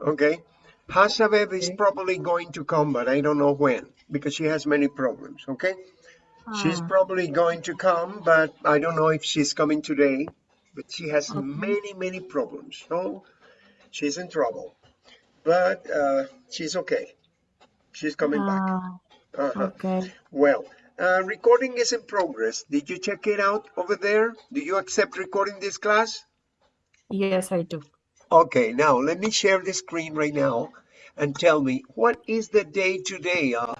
Okay. Hasabev is probably going to come, but I don't know when because she has many problems. Okay. She's Ah, probably going to come, but I don't know if she's coming today. But she has okay. many, many problems. So she's in trouble. But uh, she's okay. She's coming back. Ah, Uh-huh. okay. Well, uh, recording is in progress. Did you check it out over there? Do you accept recording this class? Yes, I do. Okay, now let me share the screen right now and tell me what is the day today? Uh,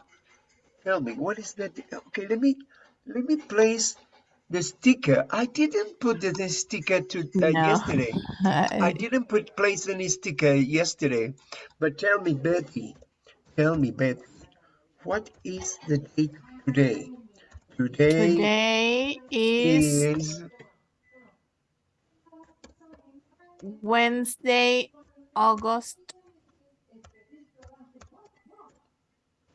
tell me what is the day? Okay, let me let me place the sticker. I didn't put the, the sticker to uh, No. yesterday. I didn't put place any sticker yesterday. But tell me, Betty, tell me, Betty, what is the date today? Today Today is is Wednesday, August,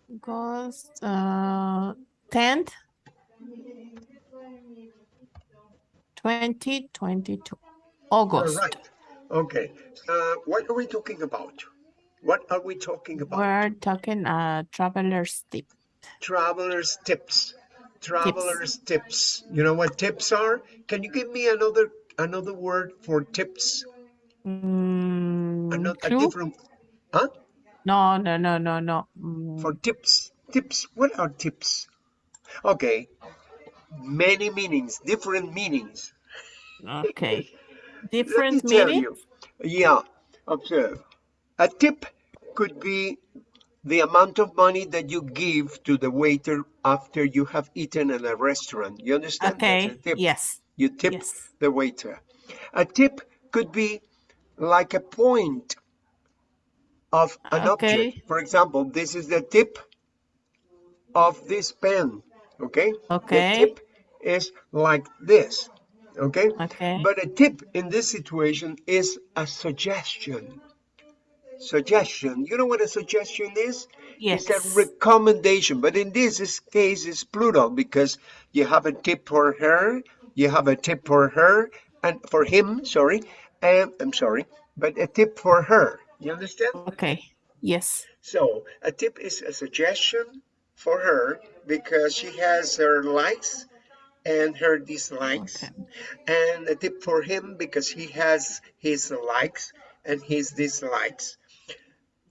August, uh, 10th, 2022. August. right. Okay. Uh, what are we talking about? What are we talking about? We're talking uh traveler's tip. Traveler's tips. Traveler's tips. You know what tips are? Can you give me another another word for tips? Mm, Another clue? different huh? No, no, no, no, no. Mm, For tips. Tips. What are tips? Okay. Many meanings, different meanings. okay. Let me Different tell meaning? you. Yeah. Observe. A tip could be the amount of money that you give to the waiter after you have eaten in a restaurant. You understand? Okay. tip. Yes. You tip Yes. the waiter. A tip could be like a point of an ah, Okay. object. For example, this is the tip of this pen. Okay? Okay. The tip is like this. Okay? Okay. But a tip in this situation is a suggestion. Suggestion. You know what a suggestion is? Yes. It's a recommendation. But in this case, it's plural because you have a tip for her, you have a tip for her, and for him, sorry, and I'm sorry, but a tip for her. You understand? Okay. Yes. So a tip is a suggestion for her because she has her likes and her dislikes, Okay. and a tip for him because he has his likes and his dislikes.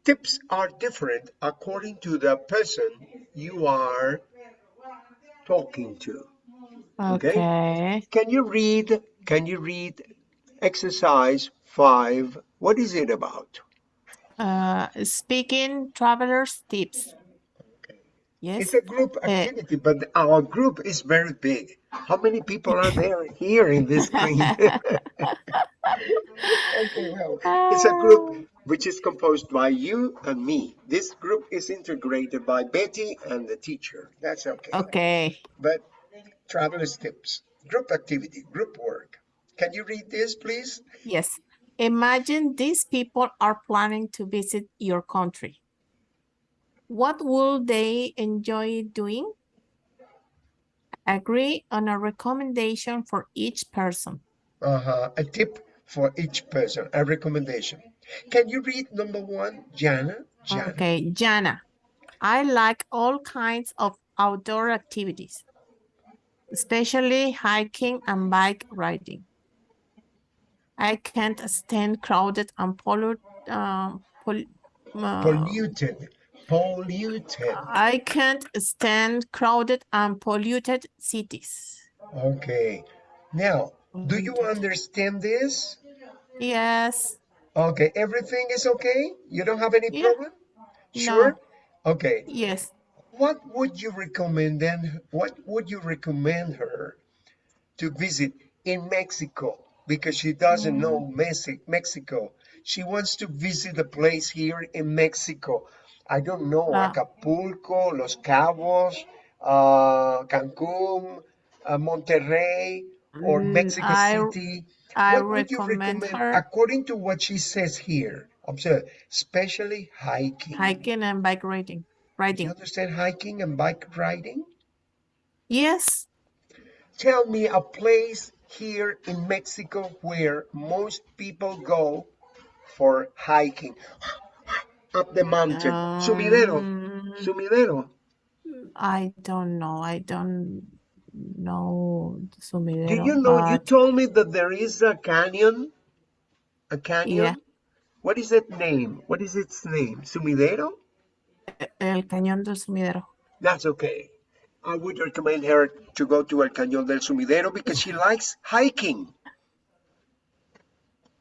Tips are different according to the person you are talking to. Okay? Okay. Can you read? Can you read exercise five? What is it about? Uh, speaking traveler's tips. Yes. It's a group Uh, activity, but our group is very big. How many people are there here in this screen? okay, well, it's a group which is composed by you and me. This group is integrated by Betty and the teacher. That's okay. okay. But traveler's tips, group activity, group work. Can you read this, please? Yes. Imagine these people are planning to visit your country. What will they enjoy doing? Agree on a recommendation for each person. Uh-huh. A tip for each person, a recommendation. Can you read number one, Jana? Jana. Okay, Jana. I like all kinds of outdoor activities, especially hiking and bike riding. I can't stand crowded and pollute, uh, pol- uh, Polluted. Polluted. I can't stand crowded and polluted cities. Okay. Now, do you understand this? Yes. Okay, everything is okay? You don't have any Yeah. problem? Sure? No. Okay. Yes. What would you recommend then? What would you recommend her to visit in Mexico? Because she doesn't know Mm, Mexi- Mexico. She wants to visit a place here in Mexico. I don't know, uh, Acapulco, Los Cabos, uh, Cancun, uh, Monterrey, or mm, Mexico I City. I What would you recommend recommend her according to what she says here? Observe, especially hiking. hiking and bike riding. Riding. You understand hiking and bike riding? Yes. Tell me a place here in Mexico where most people go for hiking. up the mountain? Sumidero. Um, Sumidero. I don't know. I don't know sumidero. Do you know, you told me that there is a canyon, a canyon. yeah, What is its name? What is its name? Sumidero? El Cañón del Sumidero. That's okay. I would recommend her to go to El Cañón del Sumidero because she likes hiking.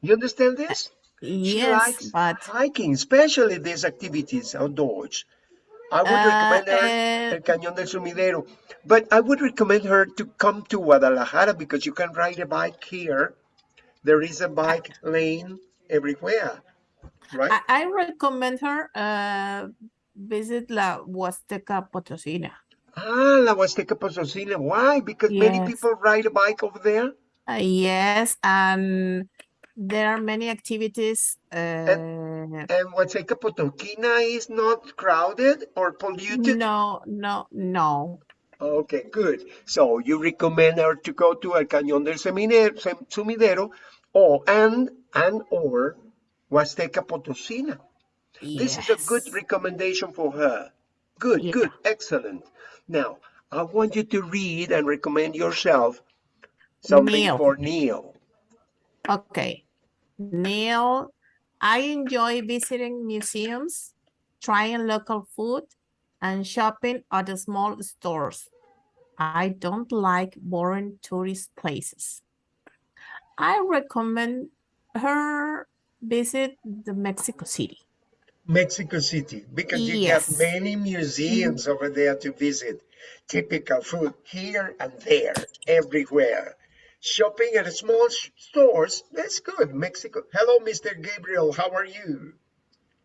You understand this? Yes, but hiking, especially these activities outdoors. I would uh, recommend her uh, El Cañón del Sumidero. But I would recommend her to come to Guadalajara because you can ride a bike here. There is a bike lane everywhere, right? I, I recommend her uh, visit La Huasteca Potosina. Ah, La Huasteca Potosina. Why? Because many people ride a bike over there. uh, yes, and there are many activities. And Uh, and Huasteca Potosina is not crowded or polluted. no, no, no. Okay, good. So you recommend her to go to El Cañón del Sumidero or and and or Huasteca Potosina. Yes. This is a good recommendation for her. Good, yeah. good, excellent. Now, I want you to read and recommend yourself something Neil. for Neil. Okay. Neil, I enjoy visiting museums, trying local food, and shopping at the small stores. I don't like boring tourist places. I recommend her visit the Mexico City. Mexico City, because you have many museums over there to visit. Typical food here and there, everywhere. Shopping at small stores, that's good. Mexico. Hello, Mr. Gabriel, how are you?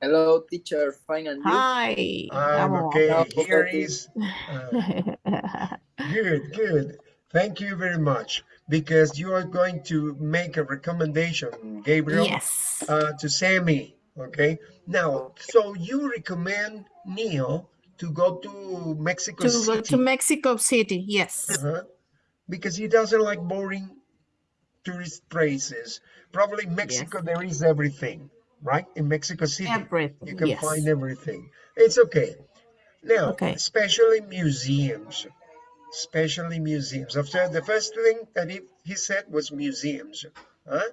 Hello, teacher. Fine, and you? Hi, I'm okay. Hello, Here Betty. is uh, good, good. Thank you very much because you are going to make a recommendation, Gabriel, Yes. uh, to Sammy. Okay. Now, so you recommend Neil to go to Mexico To go to Mexico City, yes. uh-huh, because he doesn't like boring tourist places. Probably Mexico, there is everything, right? In Mexico City, you can yes. find everything. It's okay. Now, Okay. especially museums, especially museums. After the first thing that he, he said was museums. Huh?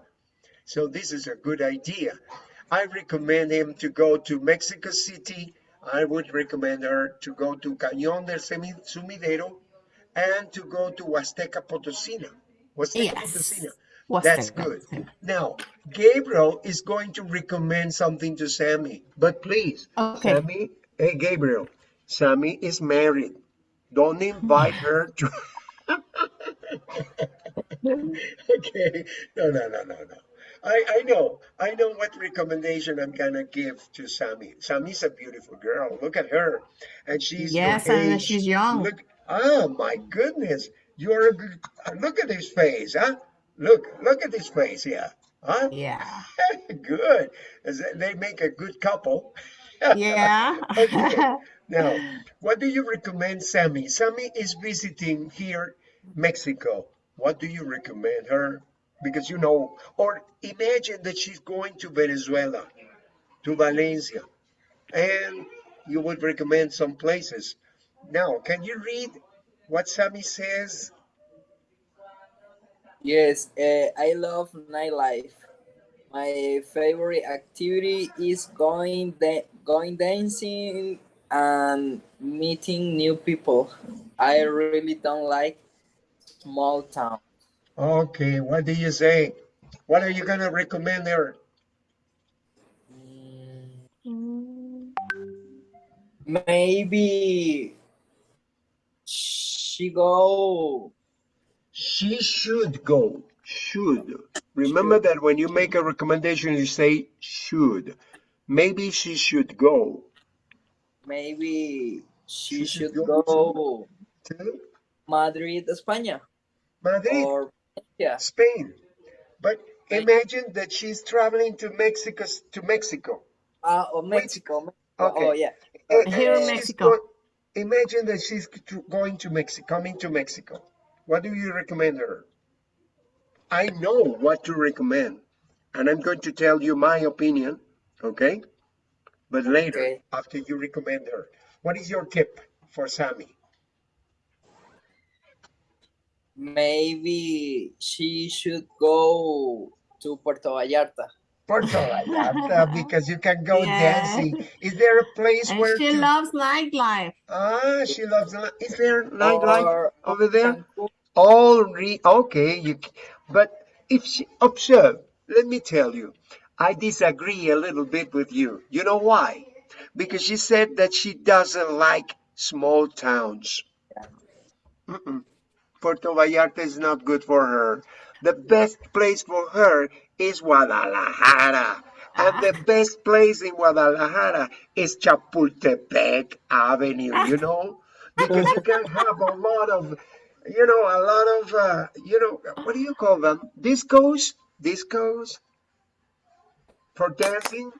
So this is a good idea. I recommend him to go to Mexico City. I would recommend her to go to Cañón del Sumidero and to go to Huasteca Potosina. Huasteca Potosina. Yes. That's good. Now, Gabriel is going to recommend something to Sammy, but please, Okay. Sammy, hey Gabriel, Sammy is married. Don't invite her to. okay, no, no, no, no, no. I, I know, I know what recommendation I'm gonna give to Sammy. Sammy's a beautiful girl. Look at her, and she's Yes, and she's young. Look, oh my goodness, you're a good. Look at his face, huh? Look, look at his face, yeah, huh? Yeah. good. They make a good couple. Yeah. Okay. Now, what do you recommend Sammy? Sammy is visiting here, Mexico. What do you recommend her? Because you know, or imagine that she's going to Venezuela, to Valencia, and you would recommend some places. Now, can you read what Sammy says? Yes, uh, I love nightlife. My favorite activity is going da- going dancing and meeting new people. I really don't like small town. Okay, what do you say? What are you gonna recommend her? Mm, Mm, Maybe she go She should go. Should. Remember that when you make a recommendation, you say should. Maybe she should go. maybe she, She should should go go to Madrid, España Madrid, or yeah. Spain. But Spain. imagine that she's traveling to Mexico. To Mexico. Uh, or Mexico. Mexico. Okay. Oh, yeah. Uh, Here in Mexico. go- imagine that she's going to Mexico, coming to Mexico. What do you recommend her? I know what to recommend, and I'm going to tell you my opinion. Okay. but later, Okay. after you recommend her. What is your tip for Sammy? Maybe she should go to Puerto Vallarta. Puerto Vallarta, because you can go Yeah. dancing. Is there a place And where she to... loves nightlife. Ah, she loves. li- Is there nightlife Or over there? Cancun. All re okay, you but if she observe, let me tell you, I disagree a little bit with you. You know why? Because she said that she doesn't like small towns. Mm-mm. Puerto Vallarta is not good for her. The best place for her is Guadalajara. And the best place in Guadalajara is Chapultepec Avenue, you know? Because you can have a lot of, you know, a lot of, uh, you know, what do you call them? Discos? Discos? For dancing?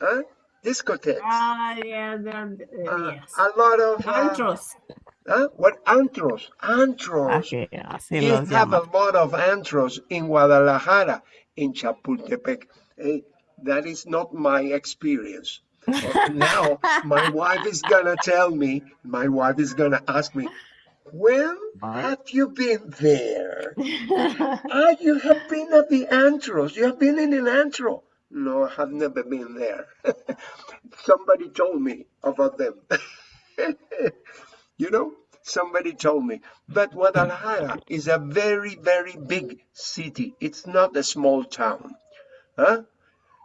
Huh? Discotheques. Ah, yeah, uh, Uh, yes. a lot of, uh, Antros. Huh? What? Antros. Antros. Así, así You los have a lot of antros in Guadalajara, in Chapultepec. Eh, that is not my experience. Now, my wife is gonna tell me, my wife is gonna ask me, when have you been there? Ah, you have been at the antros. You have been in an antro. No, I have never been there. Somebody told me about them. you know, somebody told me. But Guadalajara is a very, very big city. It's not a small town. Huh?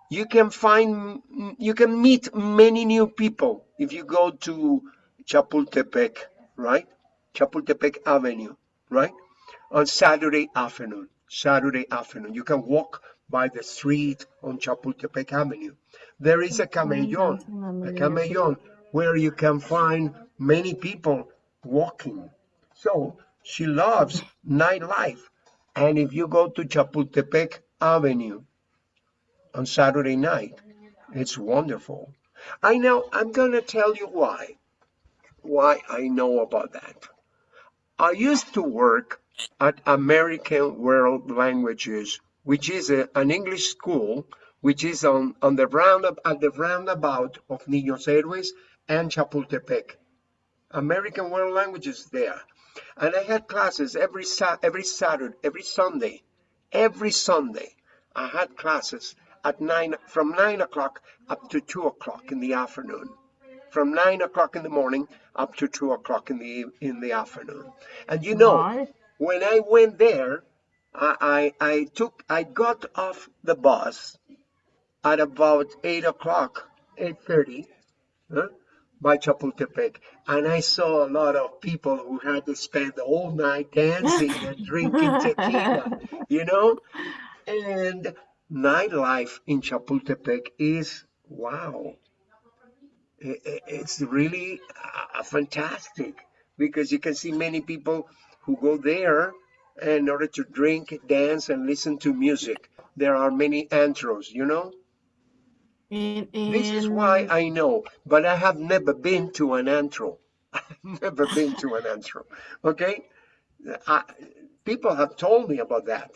You can find, you can meet many new people if you go to Chapultepec, right? Chapultepec Avenue, right? On Saturday afternoon. Saturday afternoon. You can walk by the street on Chapultepec Avenue. There is a camellon, a camellon where you can find many people walking. So she loves nightlife. And if you go to Chapultepec Avenue on Saturday night, it's wonderful. I know, I'm going to tell you why. Why I know about that. I used to work at American World Languages, which is a, an English school, which is on, on the round at the roundabout of Niños Héroes and Chapultepec. American World Languages there. And I had classes every Sa- every Saturday, every Sunday, every Sunday. I had classes at nine from nine o'clock up to two o'clock in the afternoon. From nine o'clock in the morning up to two o'clock in the in the afternoon. And you know, Right. when I went there, I, I I took I got off the bus at about eight o'clock, eight thirty, huh, by Chapultepec, and I saw a lot of people who had to spend the whole night dancing and drinking tequila, you know, and nightlife in Chapultepec is wow. It's really uh, fantastic because you can see many people who go there in order to drink, dance, and listen to music. There are many antros, you know. In, This is why I know, but I have never been to an antro. I've never been to an antro. Okay? I, people have told me about that.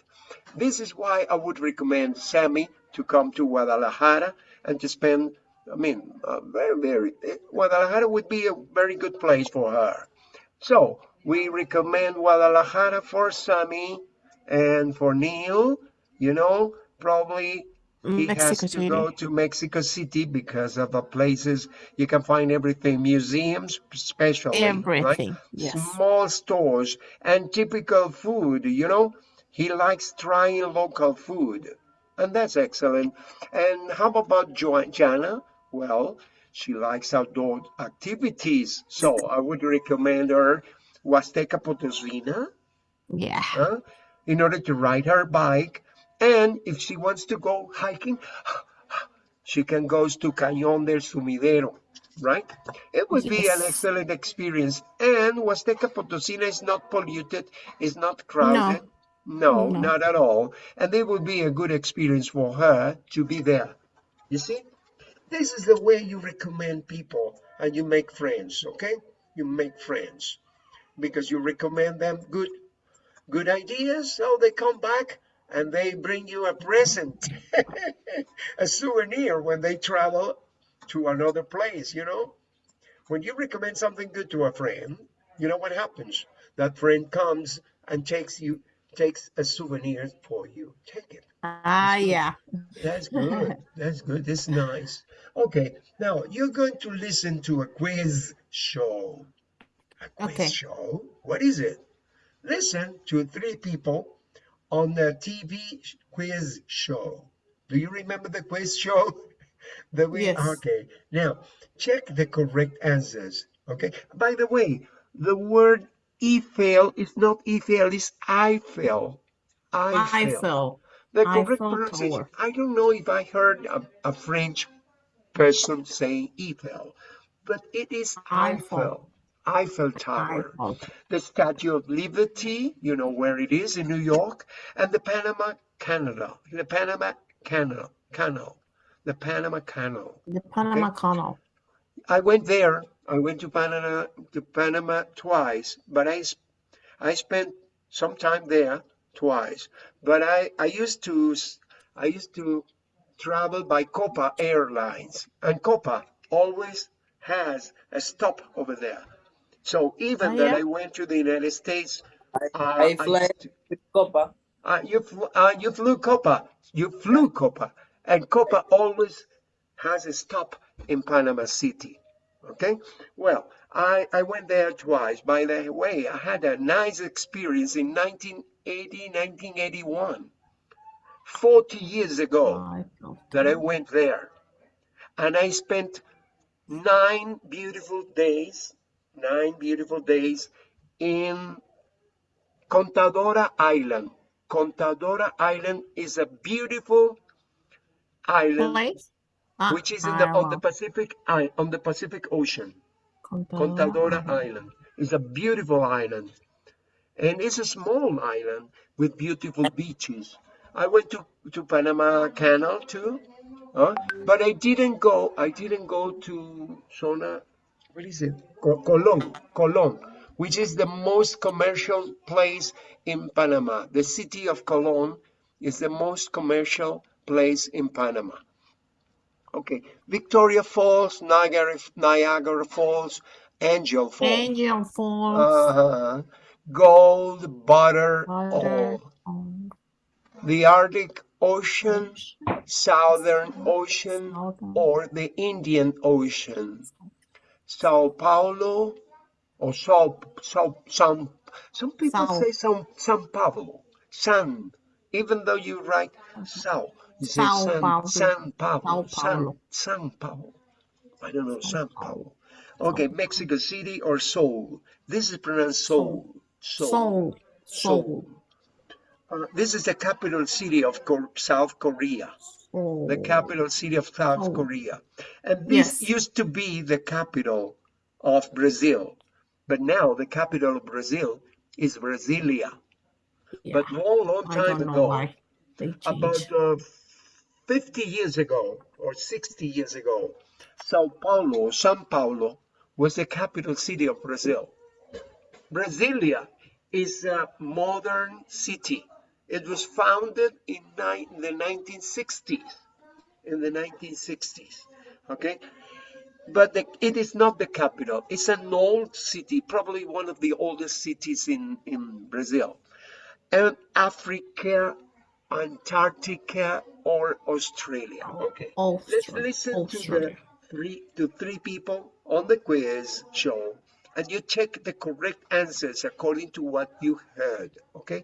This is why I would recommend Sammy to come to Guadalajara and to spend, I mean, uh, very, very, Guadalajara would be a very good place for her. So we recommend Guadalajara for Sammy and for Neil, you know, probably Mm, he has Mexico to go to Mexico City because of the places you can find everything, museums especially, right? Everything. Yes. Small stores and typical food, you know. He likes trying local food, and that's excellent. And how about Jo- Jana? Well, she likes outdoor activities, so I would recommend her Huasteca Potosina Yeah. huh, in order to ride her bike. And if she wants to go hiking, she can go to Cañón del Sumidero, right? It would be an excellent experience. And Huasteca Potosina is not polluted, is not crowded. No, No. not at all. And it would be a good experience for her to be there. You see? This is the way you recommend people and you make friends, okay? You make friends because you recommend them good good ideas, so they come back and they bring you a present, a souvenir when they travel to another place, you know? When you recommend something good to a friend, you know what happens? That friend comes and takes you takes a souvenir for you. Take it. Ah, yeah. That's good. That's good. That's nice. Okay, now you're going to listen to a quiz show. A quiz Okay. show? What is it? Listen to three people on the TV quiz show. Do you remember the quiz show? that we Yes. okay. Now check the correct answers. Okay. By the way, the word Eiffel is not Eiffel, it's Eiffel. Eiffel. Eiffel. The correct Eiffel pronunciation. Tower. I don't know if I heard a, a French person saying Eiffel, but it is Eiffel. Eiffel. Eiffel Tower. Eiffel. The Statue of Liberty, you know where it is in New York, and the Panama Canal. The Panama Canal. Canal. The Panama Canal. The Panama Canal. I went there. I went to Panama to Panama twice, but I I spent some time there twice. But I I used to I used to travel by Copa Airlines, and Copa always has a stop over there. So even Oh, that yeah? I went to the United States, uh, I I fly used to- with Copa. uh, you flew, uh, you flew Copa. You flew Copa, and Copa always has a stop in Panama City. Okay. Well, I I went there twice. By the way, I had a nice experience in 1980, 1981, 40 years ago Eiffel. that I went there, and I spent nine beautiful days, nine beautiful days in Contadora Island. Contadora Island is a beautiful island? Ah, which is in the on the Pacific on the Pacific Ocean. Contadora Contadora Island. Island is a beautiful island, and it's a small island with beautiful beaches. I went to to Panama Canal too, huh? but I didn't go. I didn't go to Zona. What is it? Co- Colón, Colón, which is the most commercial place in Panama. The city of Colón is the most commercial place in Panama. Okay, Victoria Falls, Niagara, Niagara Falls, Angel Falls, Angel Falls. uh, -huh. Gold, Butter, Butter. all. um, The Arctic Ocean, Southern Ocean, or the Indian Ocean. Sao Paulo, or Sao, Sao, San, some people Sao. say San, San Pablo, San, even though you write Sao, you say Sao San, Paulo. San Pablo, Sao San, Paulo. San Paulo. I don't know, San Paulo. Okay, Mexico City or Seoul. This is pronounced Seoul. Seoul. Soul. Soul. Seoul. Uh, this is the capital city of South Korea. The capital city of South Seoul. Korea. And this Yes. used to be the capital of Brazil. But now the capital of Brazil is Brasilia. Yeah. But long, long time ago, about uh, 50 years ago or 60 years ago, Sao Paulo, São Paulo, was the capital city of Brazil. Brasilia is a modern city. It was founded in ni- the 1960s. In the 1960s, okay? But the, it is not the capital. It's an old city, probably one of the oldest cities in, in Brazil and Africa, Antarctica, or Australia. Okay, let's listen to the three to three people on the quiz show, and you check the correct answers according to what you heard. Okay,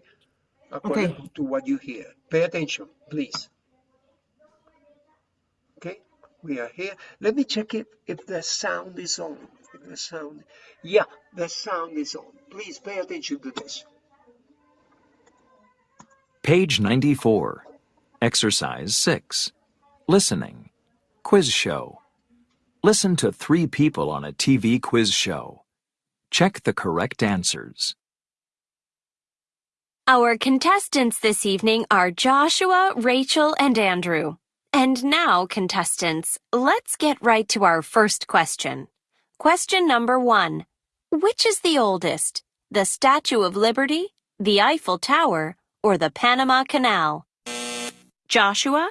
according Okay. to what you hear. Pay attention, please. Okay, we are here. Let me check it if the sound is on. If the sound, yeah, the sound is on. Please pay attention to this. Page 94. Exercise 6. Listening. Quiz show. Listen to three people on a TV quiz show. Check the correct answers. Our contestants this evening are Joshua, Rachel, and Andrew. And now, contestants, let's get right to our first question. Question number one Which is the oldest? The Statue of Liberty, the Eiffel Tower, or the Panama Canal? Joshua?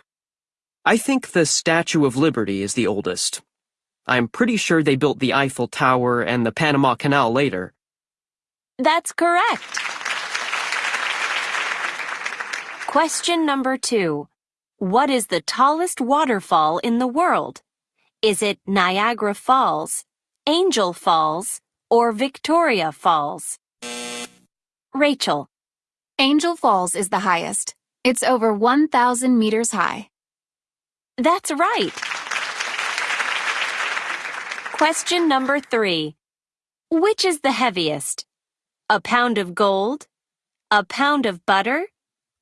I think the Statue of Liberty is the oldest. I'm pretty sure they built the Eiffel Tower and the Panama Canal later. That's correct. Question number two. What is the tallest waterfall in the world? Is it Niagara Falls, Angel Falls, or Victoria Falls? Rachel, Angel Falls is the highest. It's over 1,000 meters high. that's right. Question number three. Which is the heaviest? A pound of gold, a pound of butter,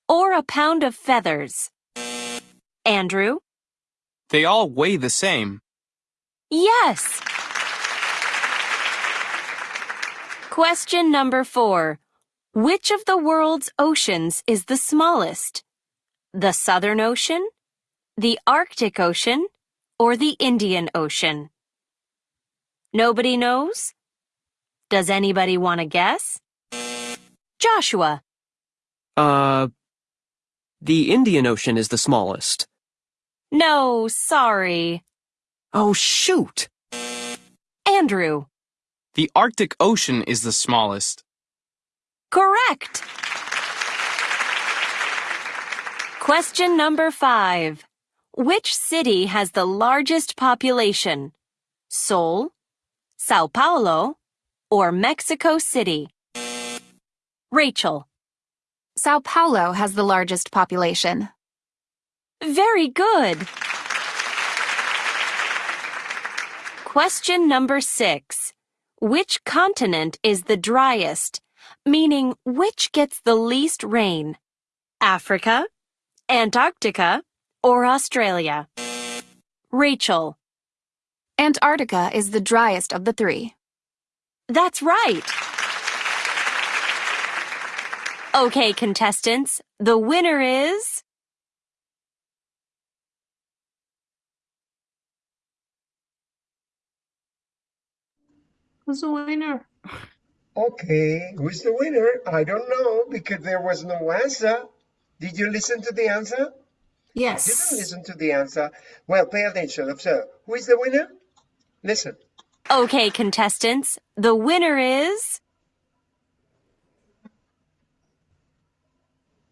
or a pound of feathers? Andrew? They all weigh the same. Yes. Question number four. Which of the world's oceans is the smallest? The Southern Ocean, the Arctic Ocean, or the Indian Ocean? Nobody knows? Does anybody want to guess? Joshua, Uh, the Indian Ocean is the smallest. no, sorry. Oh, shoot! Andrew, The Arctic Ocean is the smallest. correct. Question number five. Which city has the largest population? Seoul, Sao Paulo, or Mexico City? Rachel, Sao Paulo has the largest population. very good. Question number six. Which continent is the driest? Meaning, which gets the least rain? Africa, Antarctica, or Australia? Rachel, Antarctica is the driest of the three. that's right. Okay, contestants, the winner is. Who's the winner? Okay, who's the winner? I don't know because there was no answer. Did you listen to the answer? Yes didn't listen to the answer. Well, pay attention. Observe. Who is the winner? Listen. Okay, contestants, the winner is.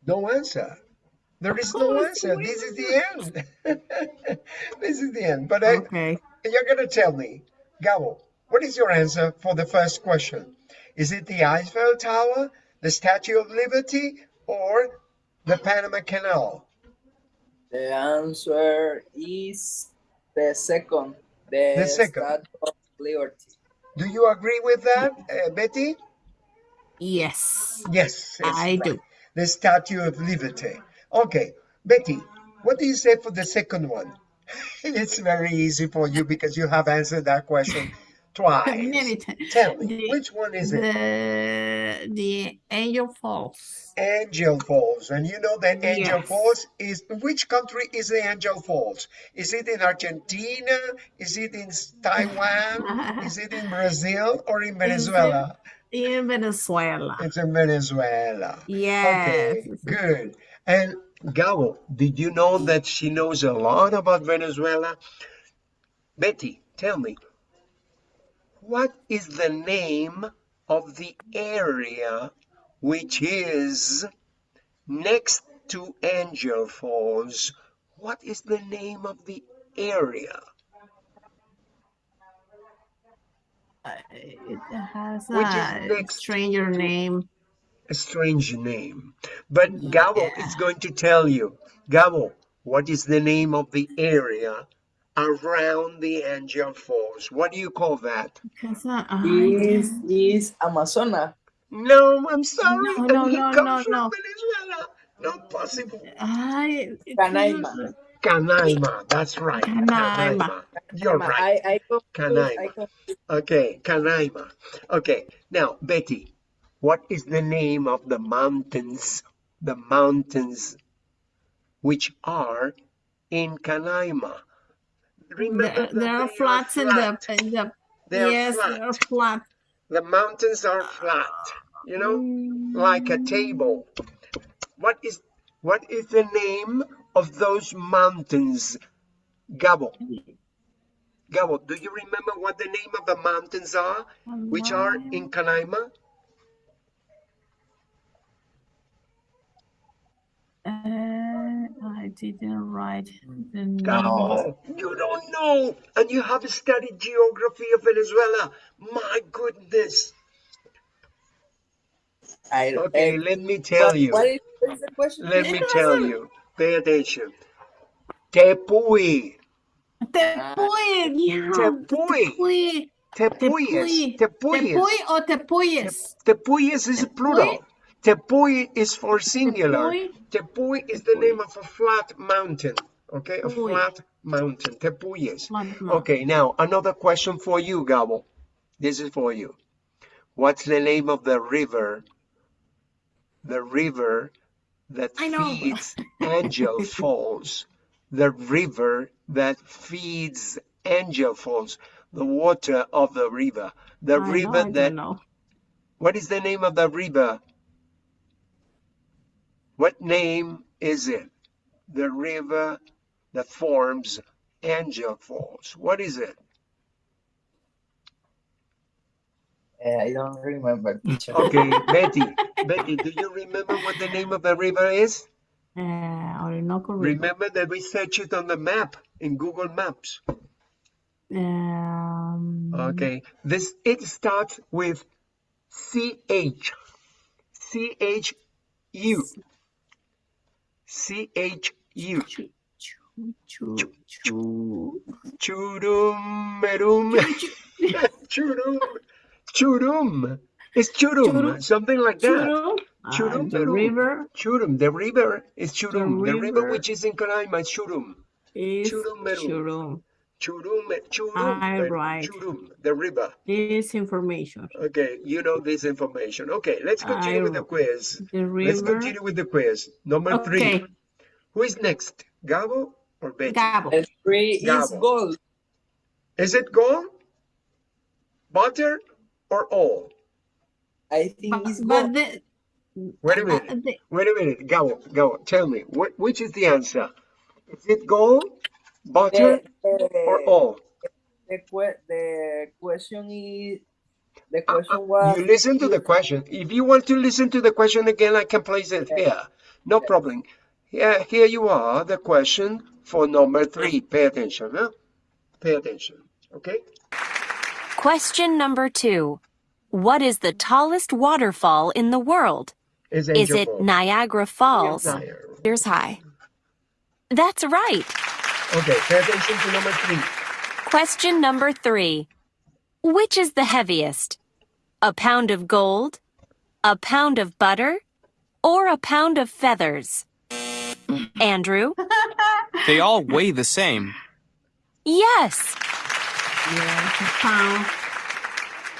No answer. There is no answer. This is the end. this is the end. But I, Okay. you're going to tell me, Gabo, what is your answer for the first question? Is it the Eiffel Tower, the Statue of Liberty, or the Panama Canal? The answer is the second. The, The second. Statue of Liberty. Do you agree with that, uh, Betty? Yes. Yes, it's I do. The Statue of Liberty. Okay, Betty, what do you say for the second one? it's very easy for you because you have answered that question twice. Tell me, The- which one is it? The the Angel Falls. Angel Falls. And you know that Angel Yes. Falls is which country is the Angel Falls? Is it in Argentina? Is it in Taiwan? is it in Brazil or in Venezuela? In Venezuela. It's in Venezuela. Yes. Okay, good. And Gabo, did you know that she knows a lot about Venezuela? Betty, tell me, what is the name of the area which is next to Angel Falls? What is the name of the area? Uh, It has Which is a next stranger name. A strange name. But Gabo is going to tell you. Gabo, what is the name of the area around the Angel Falls? What do you call that? Because uh, I This guess- is Amazona. No, I'm sorry. No, no, no, no, from no. Venezuela. Not possible. I, it Canaima. Was- Canaima. That's right. Canaima. You're Ama- right. I, I confuse, I Canaima. Okay, Canaima. Okay, now, Betty, what is the name of the mountains, the mountains which are in Canaima? Remember There, that there are they flats in the, flat. in the They're yes, flat. there are flat. The mountains are flat, you know, like a mm. table. What is what is the name of those mountains? Gabo. Gabo, do you remember what the name of the mountains are, which are in Canaima? Uh, I didn't write the name. Gabo, you don't know, and you have studied geography of Venezuela. My goodness. I, Okay, eh, let me tell you. What is, what is the question? Let me tell you. Pay attention. Tepuy. Tepuy, yeah. Tepuy. Tepuyes. Tepuy. Tepuyes. Tepuy or tepuyes? Tepuyes is plural. Tepuy is for singular. Tepuy. Tepuy is the name of a flat mountain. Okay, a flat mountain. Tepuyes. Okay, now another question for you, Gabo. This is for you. What's the name of the river? The river that I know. feeds Angel Falls. The river that feeds Angel Falls. The water of the river. The I know, river I that know. what is the name of the river? What name is it? The river that forms Angel Falls. What is it? Eh, I don't remember. Okay, Betty. Betty, do you remember what the name of the river is? Uh, Orinoco River. Remember that we searched it on the map in Google Maps. Um, Okay. This it starts with C H. C H U. C H U. chu- chu- chu- chu- Churum merum. Churum. Churum. It's churum. Churum. Something like that. Churum. Uh, Churum, the churum. river Churum. The river is Churum. The, river river which is in Canaima is Churum. is Churum. Churum. Churum. Churum. I merum. right. Churum. The river. This information. Okay, you know this information. Okay, let's continue I with the quiz. The Let's continue with the quiz. Number Okay. three. Who is next? Gabo or Betty? Gabo. The three is Gabo. gold. Is it gold, butter, or all? I think But, it's but the, Wait a uh, minute. the, Wait a minute. Go, Gabo, tell me. What, which is the answer? Is it gold, butter, The, or the, all? the, the question is the Uh, question uh, was you listen to the question. If you want to listen to the question again, I can place it here. No problem. Here, here you are, the question for number three. Pay attention, huh? Pay attention, okay? Question number two. What is the tallest waterfall in the world? Is, Is it Falls. Niagara Falls? Niagara. Here's high. That's right. Okay, pay attention to number three. Question number three. Which is the heaviest? A pound of gold, a pound of butter, or a pound of feathers? Andrew? They all weigh the same. Yes. yeah, it's a pound.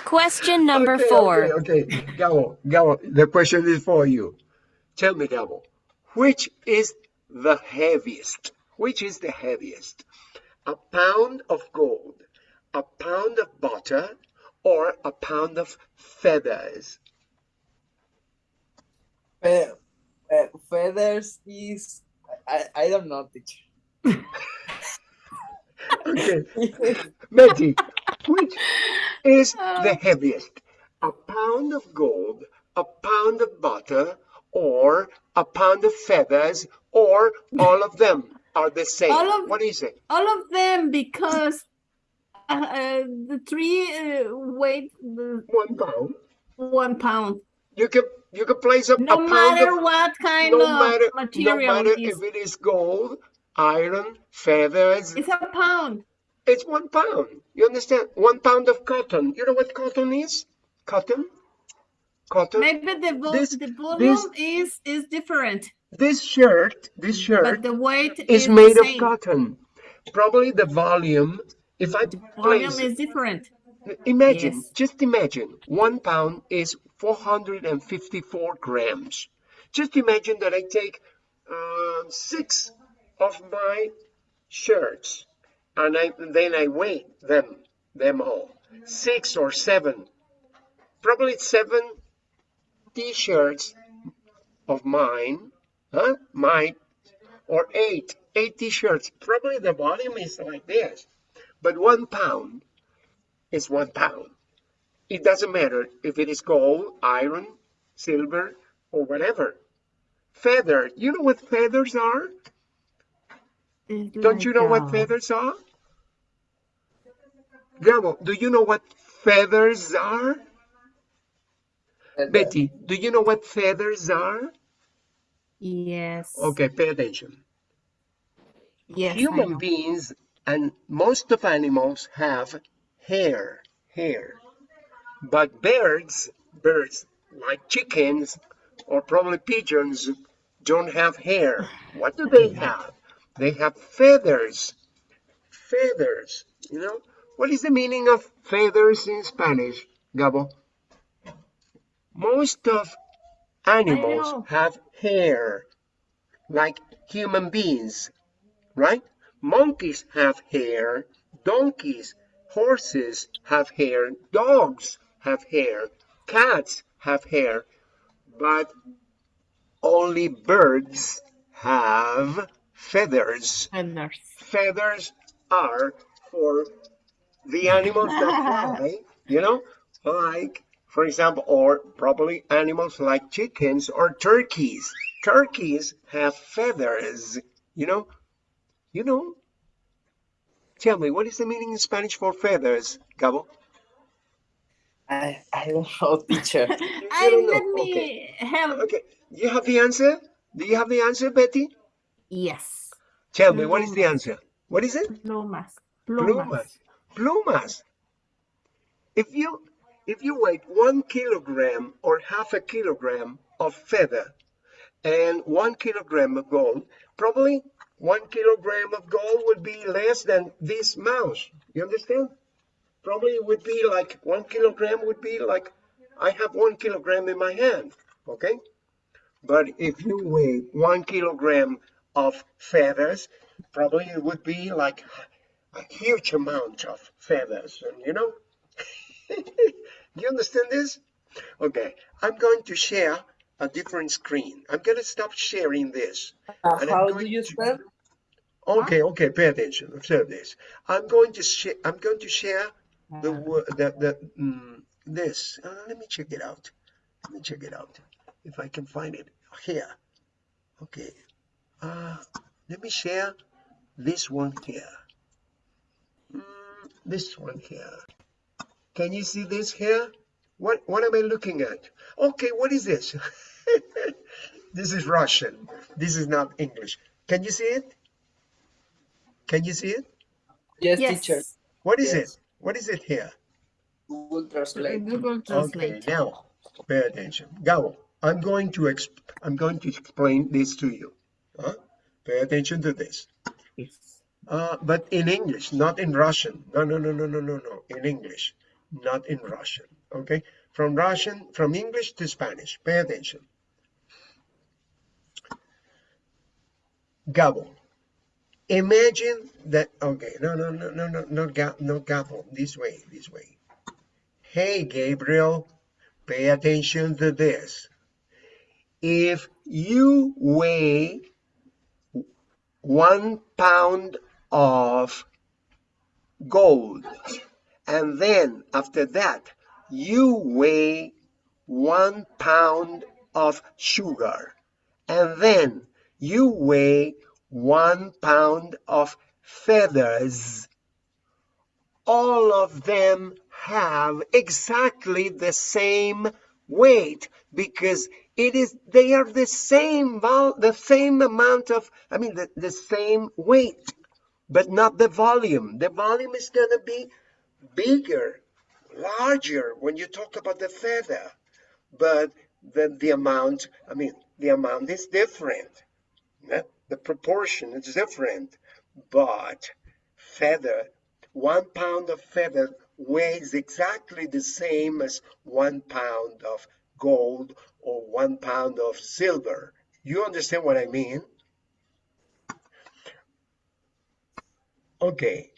Question number okay, four. Okay, okay. Gabo, Gabo, the question is for you. Tell me, Gabo, which is the heaviest? Which is the heaviest? A pound of gold, a pound of butter, or a pound of feathers? Fe- uh, feathers is I, I don't know teacher. Okay, Betty, which is the heaviest? A pound of gold, a pound of butter, or a pound of feathers, or all of them are the same? All of- what is it? All of them because uh, uh, the three uh, weigh the One pound. one pound. You can you can place a, No a matter of what kind no of matter no material matter it is, if it is gold, iron, feathers. it's a pound. It's one pound. You understand? One pound of cotton. You know what cotton is? Cotton. Cotton. Maybe the vo- This- the volume this- is is different, This shirt, this shirt but the weight is is made the of cotton. Probably the volume. If I Volume place, is different. imagine, yes. just imagine, one pound is 454 grams. Just imagine that I take um, six of my shirts and I, then I weigh them, them all. Six or seven, probably seven t-shirts of mine, huh? Mine, or eight, eight t-shirts. Probably the volume is like this. But one pound is one pound. It doesn't matter if it is gold, iron, silver, or whatever. Feather. You know what feathers are? It's Don't you know what uh, feathers are? Gabo, do you know what feathers are? Betty, do you know what feathers are? Yes. Okay, pay attention. Yes. Human beings and most of animals have hair, hair. But birds, birds like chickens or probably pigeons don't have hair. What do they have? They have feathers. Feathers, you know? What is the meaning of feathers in Spanish, Gabo? Most of animals have hair, like human beings, right? Monkeys have hair, donkeys, horses have hair, dogs have hair, cats have hair, but only birds have feathers. Feathers. Feathers are for the animals that fly, you know, like, for example, or probably animals like chickens or turkeys. Turkeys have feathers, you know, you know. Tell me, what is the meaning in Spanish for feathers, Gabo? I, I don't know, teacher. I don't know. let me help. Okay, you have the answer? Do you have the answer, Betty? Yes. Tell me, what is the answer? What is it? Plumas. Plumas. Plumas. If you if you weigh one kilogram or half a kilogram of feather and one kilogram of gold, probably one kilogram of gold would be less than this mouse. You understand? Probably it would be like one kilogram would be like I have one kilogram in my hand. Okay? But if you weigh one kilogram of feathers, probably it would be like a huge amount of feathers. And you know, you understand this? Okay, I'm going to share a different screen. I'm going to stop sharing this. Uh, how do you to- spell? Okay, okay, pay attention. Observe this. I'm going to share. I'm going to share the wo- the the mm, this. Uh, let me check it out. Let me check it out. If I can find it here. Okay. Uh, let me share this one here. Mm, this one here. Can you see this here? What what am I looking at? Okay, what is this? this is Russian. This is not English. Can you see it? Can you see it? Yes, Yes. teacher. What is Yes. it? What is it here? Google Translate. Google translate Okay, now pay attention. Gabo, I'm going to exp I'm going to explain this to you. Huh? Pay attention to this. Yes. Uh, but in English, not in Russian. No, no, no, no, no, no, no. In English, not in Russian. Okay? From Russian, from English to Spanish. Pay attention. Gabo. Imagine that. Okay, no, no, no, no, no, no, ga, no, Gabo. This way, this way. Hey, Gabriel, pay attention to this. If you weigh one pound of gold, and then after that, you weigh one pound of sugar, and then you weigh one pound of feathers. All of them have exactly the same weight because it is they are the same vol the same amount of I mean the, the same weight but not the volume the volume is going to be bigger larger when you talk about the feather but the, the amount I mean the amount is different yeah? the proportion is different but feather one pound of feather weighs exactly the same as one pound of gold or one pound of silver. You understand what I mean? Okay.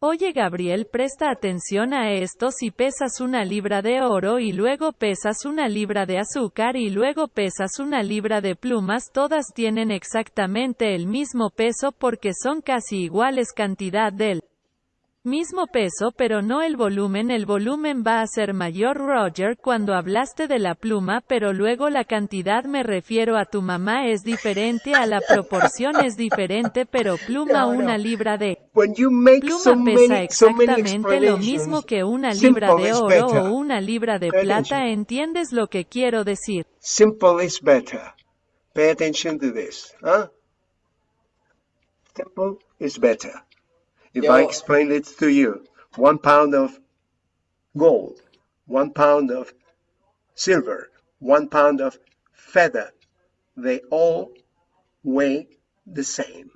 Oye Gabriel, presta atención a esto si pesas una libra de oro y luego pesas una libra de azúcar y luego pesas una libra de plumas, todas tienen exactamente el mismo peso porque son casi iguales cantidad del Mismo peso pero no el volumen. El volumen va a ser mayor Roger cuando hablaste de la pluma pero luego la cantidad me refiero a tu mamá es diferente a la proporción es diferente pero pluma No, no. una libra de pluma so pesa many, so exactamente lo mismo que una libra de oro o una libra de Pay plata attention. ¿entiendes lo que quiero decir? Simple is better. Pay attention to this. Huh? Simple is better. If I Yo- explain it to you, one pound of gold, one pound of silver, one pound of feather, they all weigh the same.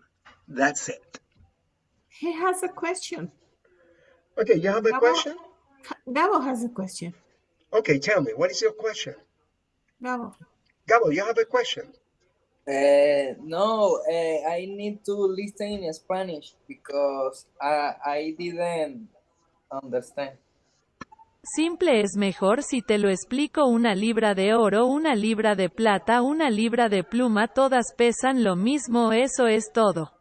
That's it. He has a question. Okay, you have a Gabo- question? Gabo has a question. Okay, tell me, what is your question? Gabo. Gabo, you have a question? Uh, no, uh, I need to listen in Spanish because I, I didn't understand. Simple es mejor si te lo explico una libra de oro, una libra de plata, una libra de pluma, todas pesan lo mismo, eso es todo.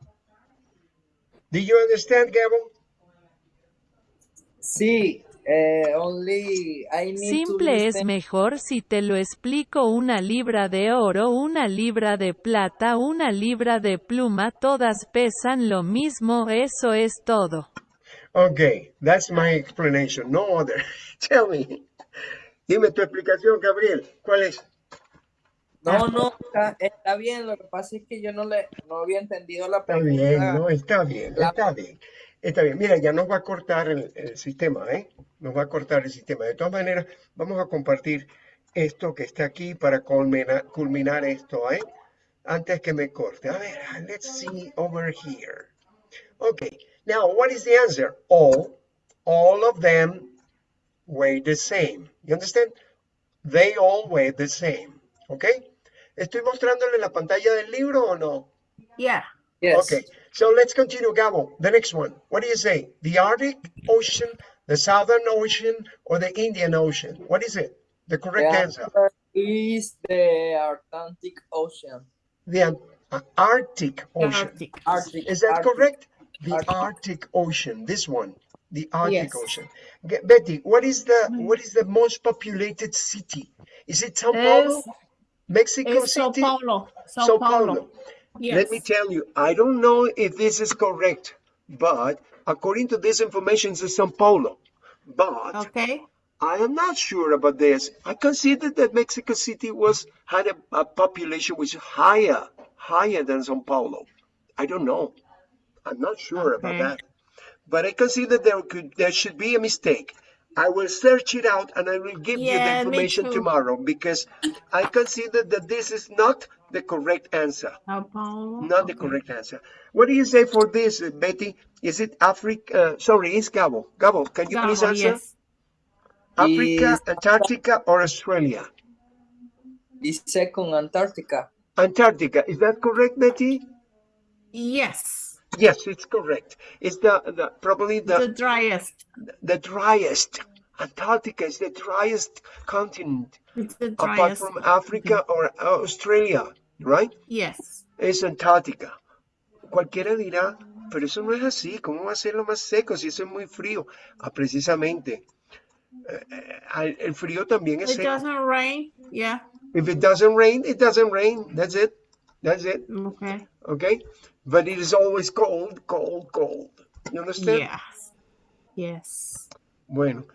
Did you understand, Gabo? Sí, only I need to Simple es mejor si te lo explico una libra de oro, una libra de plata, una libra de pluma, todas pesan lo mismo, eso es todo. Okay, that's my explanation, no other. Tell me. Dime tu explicación, Gabriel. ¿Cuál es? No, no, está, está bien. Lo que pasa es que yo no le no había entendido la Está bien, pregunta. no, está bien, La- está bien. Está bien. Mira, ya nos va a cortar el, el sistema, ¿eh? Nos va a cortar el sistema. De todas maneras, vamos a compartir esto que está aquí para culminar, culminar esto, ¿eh? Antes que me corte. A ver, let's see over here. Okay, now what is the answer? All, all of them weigh the same. You understand? They all weigh the same. Okay? ¿Estoy mostrándole la pantalla del libro o no? Yeah. Yes. Okay, so let's continue, Gabo. The next one. What do you say? The Arctic Ocean, the Southern Ocean, or the Indian Ocean? What is it? The The correct answer. answer is the Atlantic Ocean. The uh, Arctic Ocean. Arctic. Arctic. Is that Arctic. correct? The Arctic. Arctic Ocean. This one. The Arctic Yes. Ocean. Ge- Betty, what is the what is the most populated city? Is it Sao Paulo? Es, Mexico es Sao Paulo. Sao, Sao Paulo. Paulo. Yes. Let me tell you, I don't know if this is correct, but according to this information, it's Sao Paulo. But Okay. I am not sure about this. I considered that Mexico City was had a, a population which is higher, higher than Sao Paulo. I don't know. I'm not sure about that. But I consider there could there should be a mistake. I will search it out and I will give you the information tomorrow because I consider that this is not the correct answer. Sao Paulo. Not the correct answer. What do you say for this, uh, Betty? Is it Africa? Uh, sorry, it's Gabo. Gabo, can you please answer? yes. Africa, Is- Antarctica, or Australia? Is second Antarctica. Antarctica. Is that correct, Betty? Yes. Yes, it's correct. It's the, the probably The the, driest. the driest. Antarctica is the driest continent It's the apart from Africa or Australia, right? Yes. Es Antártica. Cualquiera dirá, pero eso no es así. ¿Cómo va a ser lo más seco si eso es muy frío? Ah, precisamente. eh, eh, el frío también es It seco. doesn't rain. Yeah. If it doesn't rain, it doesn't rain. That's it. That's it. Okay. Okay? But it is always cold, cold, cold. You understand? Yes. Yes. Bueno,